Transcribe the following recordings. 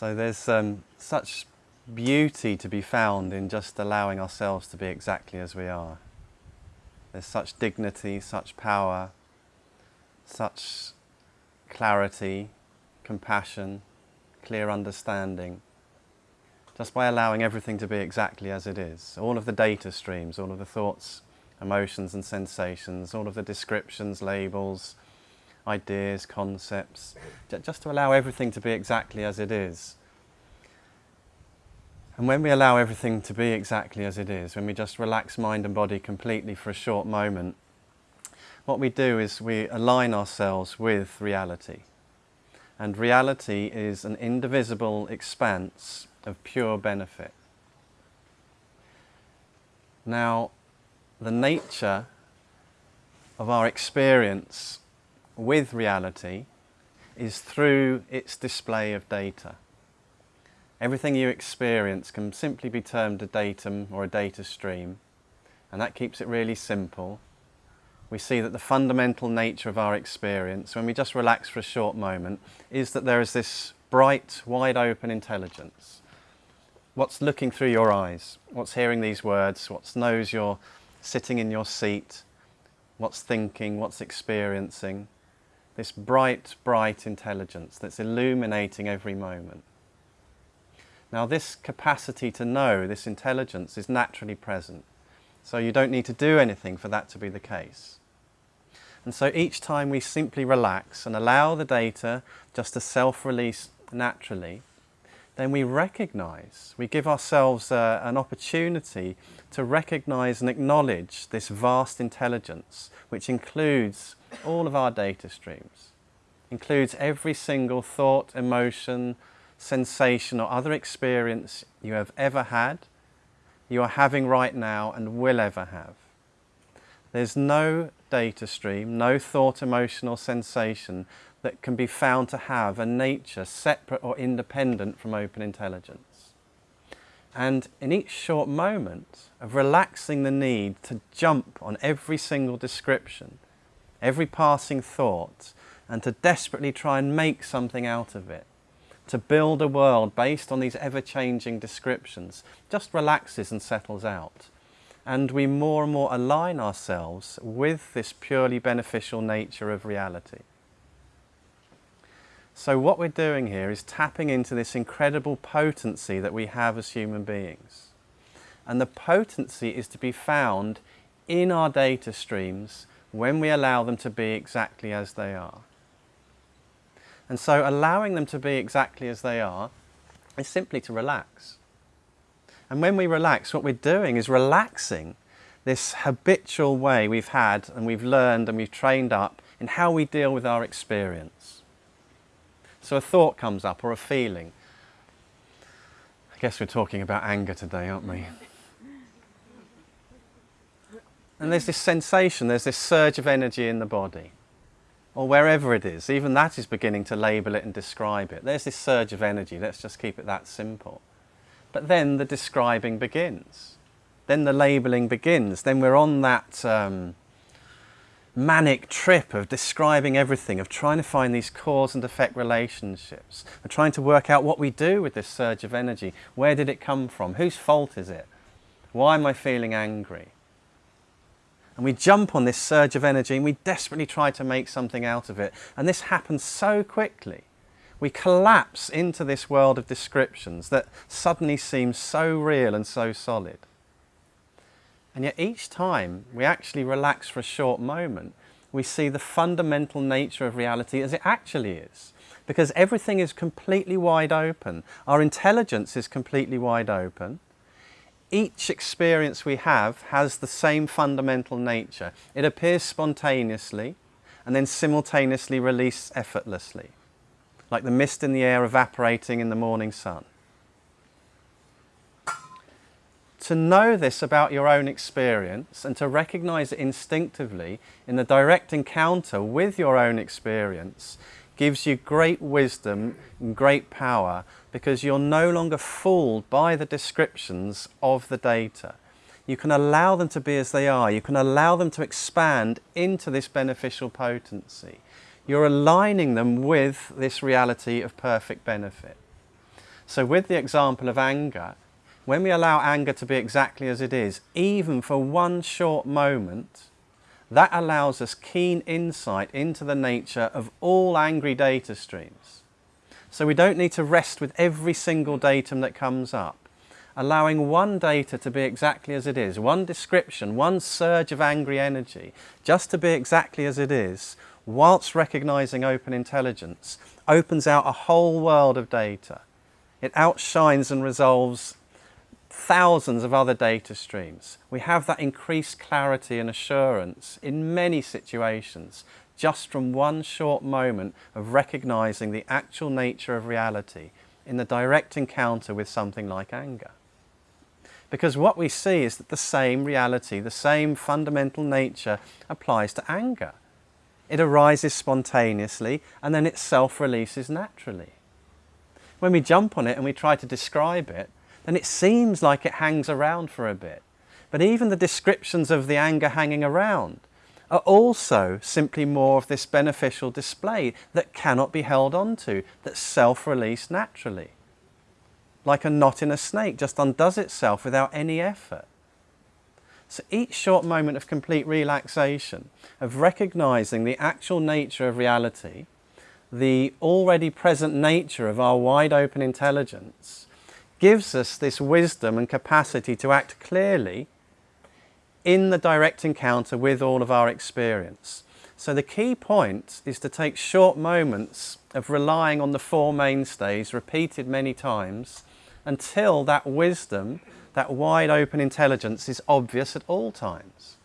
So there's um, such beauty to be found in just allowing ourselves to be exactly as we are. There's such dignity, such power, such clarity, compassion, clear understanding, just by allowing everything to be exactly as it is. All of the data streams, all of the thoughts, emotions and sensations, all of the descriptions, labels, ideas, concepts, just to allow everything to be exactly as it is. And when we allow everything to be exactly as it is, when we just relax mind and body completely for a short moment, what we do is we align ourselves with reality. And reality is an indivisible expanse of pure benefit. Now, the nature of our experience with reality is through its display of data. Everything you experience can simply be termed a datum or a data stream, and that keeps it really simple. We see that the fundamental nature of our experience, when we just relax for a short moment, is that there is this bright, wide open intelligence. What's looking through your eyes? What's hearing these words? What knows you're sitting in your seat? What's thinking? What's experiencing? This bright, bright intelligence that's illuminating every moment. Now this capacity to know, this intelligence is naturally present. So you don't need to do anything for that to be the case. And so each time we simply relax and allow the data just to self-release naturally, then we recognize, we give ourselves uh, an opportunity to recognize and acknowledge this vast intelligence, which includes all of our data streams, includes every single thought, emotion, sensation or other experience you have ever had, you are having right now and will ever have. There's no data stream, no thought, emotion or sensation that can be found to have a nature separate or independent from open intelligence. And in each short moment of relaxing the need to jump on every single description, every passing thought, and to desperately try and make something out of it, to build a world based on these ever-changing descriptions just relaxes and settles out. And we more and more align ourselves with this purely beneficial nature of reality. So what we're doing here is tapping into this incredible potency that we have as human beings. And the potency is to be found in our data streams when we allow them to be exactly as they are. And so allowing them to be exactly as they are is simply to relax. And when we relax, what we're doing is relaxing this habitual way we've had and we've learned and we've trained up in how we deal with our experience. So a thought comes up or a feeling. I guess we're talking about anger today, aren't we? And there's this sensation, there's this surge of energy in the body or wherever it is, even that is beginning to label it and describe it. There's this surge of energy, let's just keep it that simple. But then the describing begins. Then the labelling begins. Then we're on that um, manic trip of describing everything, of trying to find these cause and effect relationships, of trying to work out what we do with this surge of energy. Where did it come from? Whose fault is it? Why am I feeling angry? And we jump on this surge of energy and we desperately try to make something out of it. And this happens so quickly. We collapse into this world of descriptions that suddenly seems so real and so solid. And yet each time we actually relax for a short moment, we see the fundamental nature of reality as it actually is. Because everything is completely wide open. Our intelligence is completely wide open each experience we have has the same fundamental nature. It appears spontaneously and then simultaneously released effortlessly, like the mist in the air evaporating in the morning sun. To know this about your own experience and to recognize it instinctively in the direct encounter with your own experience gives you great wisdom and great power because you're no longer fooled by the descriptions of the data. You can allow them to be as they are. You can allow them to expand into this beneficial potency. You're aligning them with this reality of perfect benefit. So with the example of anger, when we allow anger to be exactly as it is, even for one short moment, that allows us keen insight into the nature of all angry data streams. So we don't need to rest with every single datum that comes up. Allowing one data to be exactly as it is, one description, one surge of angry energy, just to be exactly as it is, whilst recognizing open intelligence, opens out a whole world of data. It outshines and resolves thousands of other data streams. We have that increased clarity and assurance in many situations just from one short moment of recognizing the actual nature of reality in the direct encounter with something like anger. Because what we see is that the same reality, the same fundamental nature applies to anger. It arises spontaneously and then it self-releases naturally. When we jump on it and we try to describe it, then it seems like it hangs around for a bit. But even the descriptions of the anger hanging around are also simply more of this beneficial display that cannot be held onto, that self-released naturally. Like a knot in a snake, just undoes itself without any effort. So each short moment of complete relaxation, of recognizing the actual nature of reality, the already present nature of our wide open intelligence, gives us this wisdom and capacity to act clearly in the direct encounter with all of our experience. So the key point is to take short moments of relying on the four mainstays repeated many times until that wisdom, that wide open intelligence is obvious at all times.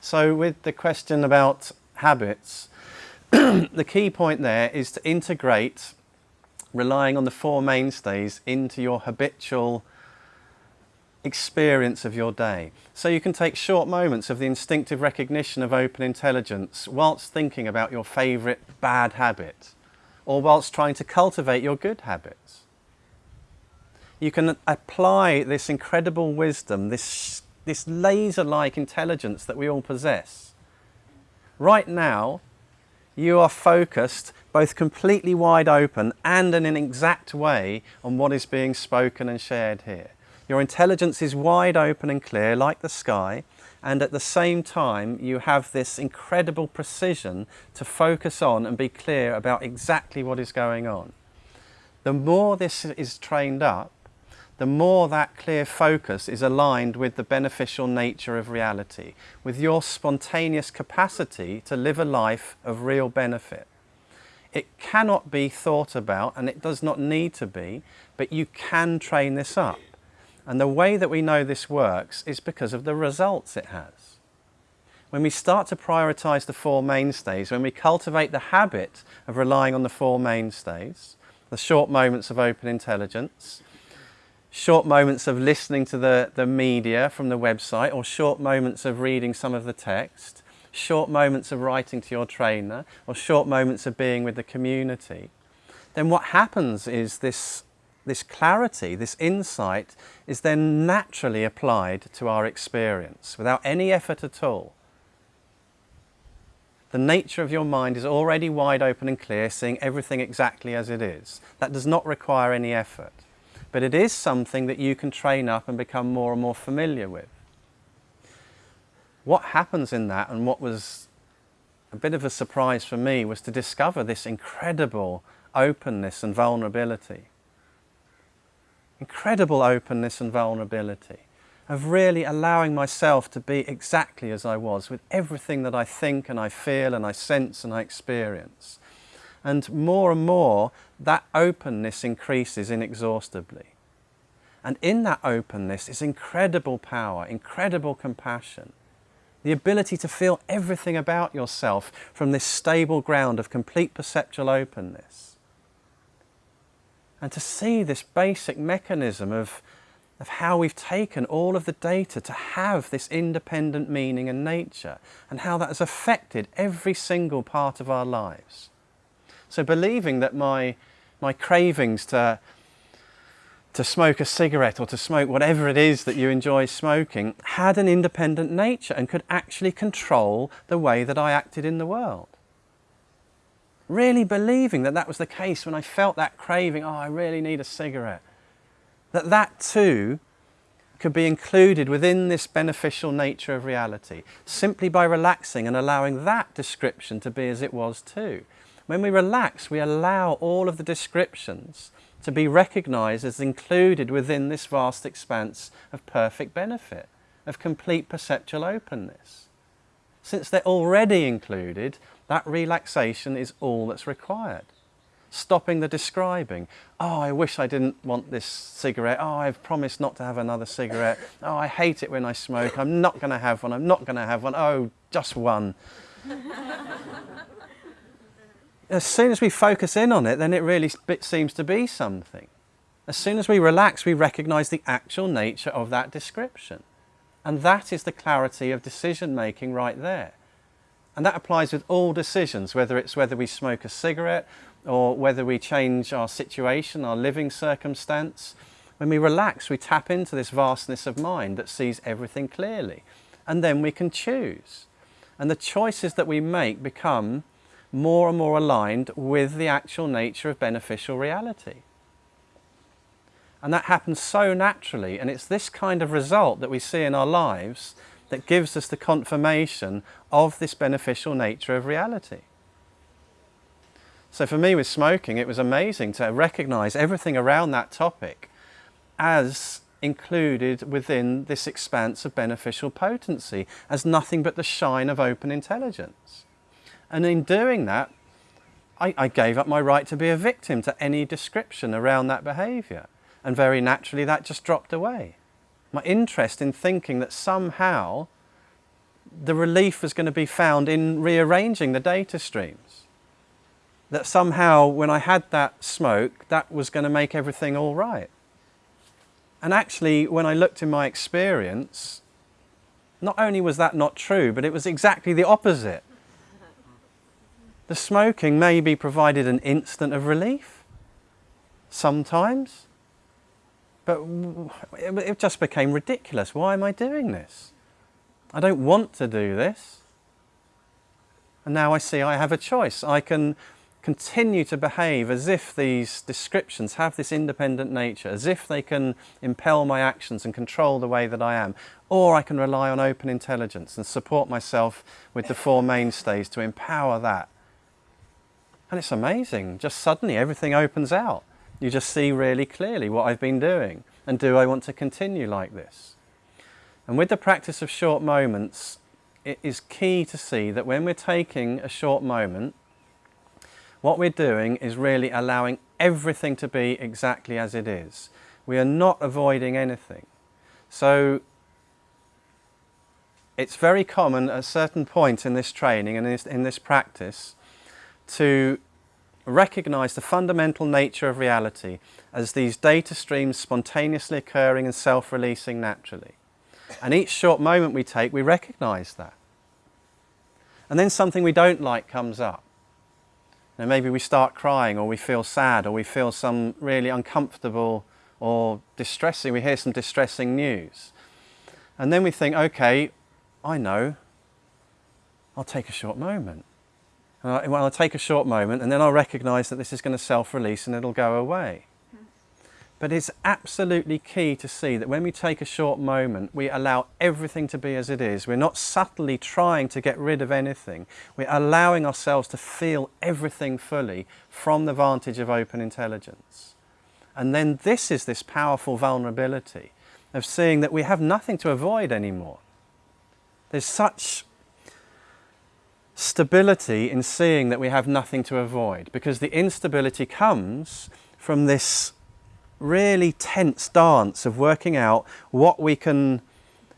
So with the question about habits, the key point there is to integrate relying on the four mainstays into your habitual experience of your day. So you can take short moments of the instinctive recognition of open intelligence whilst thinking about your favourite bad habit or whilst trying to cultivate your good habits. You can apply this incredible wisdom, this, this laser-like intelligence that we all possess. Right now, you are focused both completely wide open and in an exact way on what is being spoken and shared here. Your intelligence is wide open and clear like the sky and at the same time you have this incredible precision to focus on and be clear about exactly what is going on. The more this is trained up, the more that clear focus is aligned with the beneficial nature of reality, with your spontaneous capacity to live a life of real benefit. It cannot be thought about and it does not need to be, but you can train this up. And the way that we know this works is because of the results it has. When we start to prioritize the four mainstays, when we cultivate the habit of relying on the four mainstays, the short moments of open intelligence, short moments of listening to the, the media from the website or short moments of reading some of the text, short moments of writing to your trainer or short moments of being with the community, then what happens is this, this clarity, this insight is then naturally applied to our experience without any effort at all. The nature of your mind is already wide open and clear, seeing everything exactly as it is. That does not require any effort but it is something that you can train up and become more and more familiar with. What happens in that and what was a bit of a surprise for me was to discover this incredible openness and vulnerability. Incredible openness and vulnerability of really allowing myself to be exactly as I was with everything that I think and I feel and I sense and I experience. And more and more, that openness increases inexhaustibly. And in that openness is incredible power, incredible compassion. The ability to feel everything about yourself from this stable ground of complete perceptual openness. And to see this basic mechanism of, of how we've taken all of the data to have this independent meaning and nature and how that has affected every single part of our lives. So believing that my, my cravings to, to smoke a cigarette or to smoke whatever it is that you enjoy smoking had an independent nature and could actually control the way that I acted in the world. really believing that that was the case when I felt that craving, oh, I really need a cigarette, that that too could be included within this beneficial nature of reality simply by relaxing and allowing that description to be as it was too. When we relax, we allow all of the descriptions to be recognized as included within this vast expanse of perfect benefit, of complete perceptual openness. Since they're already included, that relaxation is all that's required. Stopping the describing. Oh, I wish I didn't want this cigarette. Oh, I've promised not to have another cigarette. Oh, I hate it when I smoke. I'm not going to have one. I'm not going to have one. Oh, just one. As soon as we focus in on it, then it really seems to be something. As soon as we relax, we recognize the actual nature of that description. And that is the clarity of decision making right there. And that applies with all decisions, whether it's whether we smoke a cigarette or whether we change our situation, our living circumstance. When we relax, we tap into this vastness of mind that sees everything clearly. And then we can choose. And the choices that we make become more and more aligned with the actual nature of beneficial reality. And that happens so naturally, and it's this kind of result that we see in our lives that gives us the confirmation of this beneficial nature of reality. So for me with smoking, it was amazing to recognize everything around that topic as included within this expanse of beneficial potency, as nothing but the shine of open intelligence. And in doing that, I, I gave up my right to be a victim to any description around that behaviour. And very naturally that just dropped away. My interest in thinking that somehow the relief was going to be found in rearranging the data streams. That somehow when I had that smoke, that was going to make everything all right. And actually, when I looked in my experience, not only was that not true, but it was exactly the opposite. The smoking maybe provided an instant of relief, sometimes, but it just became ridiculous. Why am I doing this? I don't want to do this. And now I see I have a choice. I can continue to behave as if these descriptions have this independent nature, as if they can impel my actions and control the way that I am. Or I can rely on open intelligence and support myself with the four mainstays to empower that. And it's amazing, just suddenly everything opens out. You just see really clearly what I've been doing and do I want to continue like this? And with the practice of short moments, it is key to see that when we're taking a short moment, what we're doing is really allowing everything to be exactly as it is. We are not avoiding anything. So it's very common at a certain point in this training and in this, in this practice to recognize the fundamental nature of reality as these data streams spontaneously occurring and self-releasing naturally. And each short moment we take, we recognize that. And then something we don't like comes up. Now maybe we start crying or we feel sad or we feel some really uncomfortable or distressing, we hear some distressing news. And then we think, okay, I know, I'll take a short moment. Uh, well, I'll take a short moment and then I'll recognize that this is going to self-release and it'll go away. But it's absolutely key to see that when we take a short moment, we allow everything to be as it is. We're not subtly trying to get rid of anything. We're allowing ourselves to feel everything fully from the vantage of open intelligence. And then this is this powerful vulnerability of seeing that we have nothing to avoid anymore. There's such stability in seeing that we have nothing to avoid because the instability comes from this really tense dance of working out what we can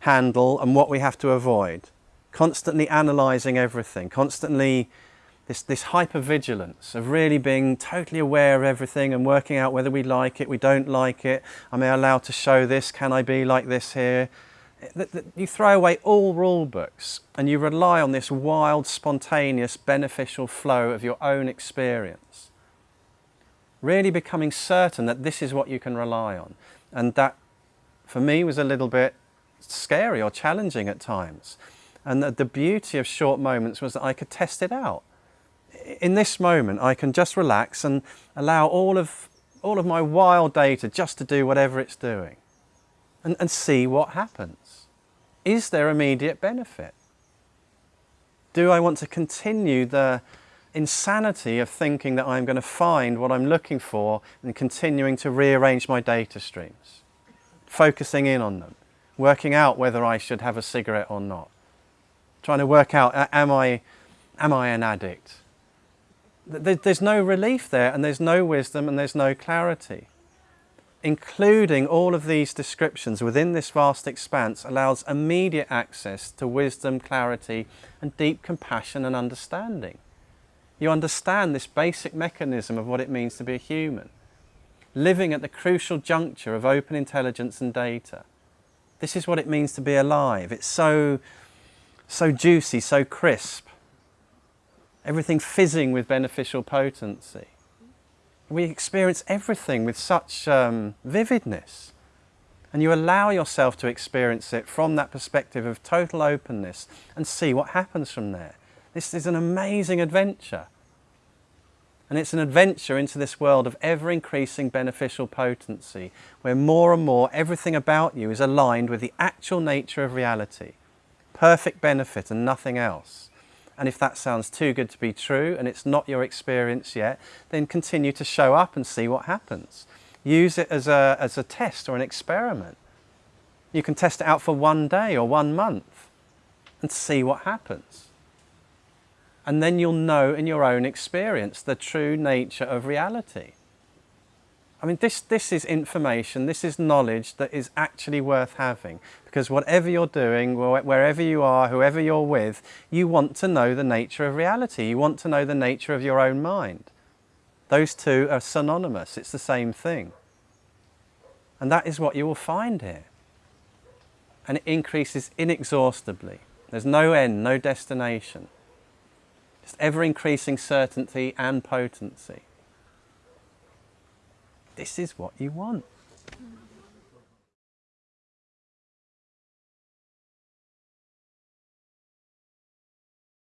handle and what we have to avoid. Constantly analysing everything, constantly this, this hypervigilance of really being totally aware of everything and working out whether we like it, we don't like it, am I allowed to show this, can I be like this here, you throw away all rule books and you rely on this wild, spontaneous, beneficial flow of your own experience. Really becoming certain that this is what you can rely on. And that, for me, was a little bit scary or challenging at times. And the beauty of short moments was that I could test it out. in this moment, I can just relax and allow all of, all of my wild data just to do whatever it's doing and, and see what happens. Is there immediate benefit? Do I want to continue the insanity of thinking that I'm going to find what I'm looking for and continuing to rearrange my data streams, focusing in on them, working out whether I should have a cigarette or not, trying to work out, uh, am I, am I an addict? There's no relief there and there's no wisdom and there's no clarity. Including all of these descriptions within this vast expanse allows immediate access to wisdom, clarity and deep compassion and understanding. You understand this basic mechanism of what it means to be a human, living at the crucial juncture of open intelligence and data. This is what it means to be alive. It's so, so juicy, so crisp. Everything fizzing with beneficial potency. We experience everything with such um, vividness. And you allow yourself to experience it from that perspective of total openness and see what happens from there. This is an amazing adventure. And it's an adventure into this world of ever increasing beneficial potency, where more and more everything about you is aligned with the actual nature of reality, perfect benefit and nothing else. And if that sounds too good to be true and it's not your experience yet, then continue to show up and see what happens. Use it as a, as a test or an experiment. You can test it out for one day or one month and see what happens and then you'll know in your own experience the true nature of reality. I mean, this, this is information, this is knowledge that is actually worth having because whatever you're doing, wherever you are, whoever you're with, you want to know the nature of reality. You want to know the nature of your own mind. Those two are synonymous, it's the same thing. And that is what you will find here. And it increases inexhaustibly. There's no end, no destination. Just ever increasing certainty and potency. This is what you want.